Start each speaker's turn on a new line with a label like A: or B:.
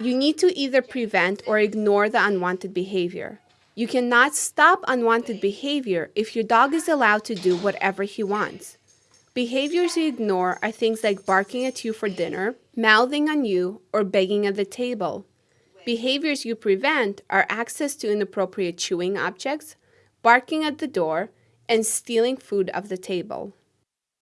A: You need to either prevent or ignore the unwanted behavior. You cannot stop unwanted behavior if your dog is allowed to do whatever he wants. Behaviors you ignore are things like barking at you for dinner, mouthing on you, or begging at the table. Behaviors you prevent are access to inappropriate chewing objects, barking at the door, and stealing food off the table.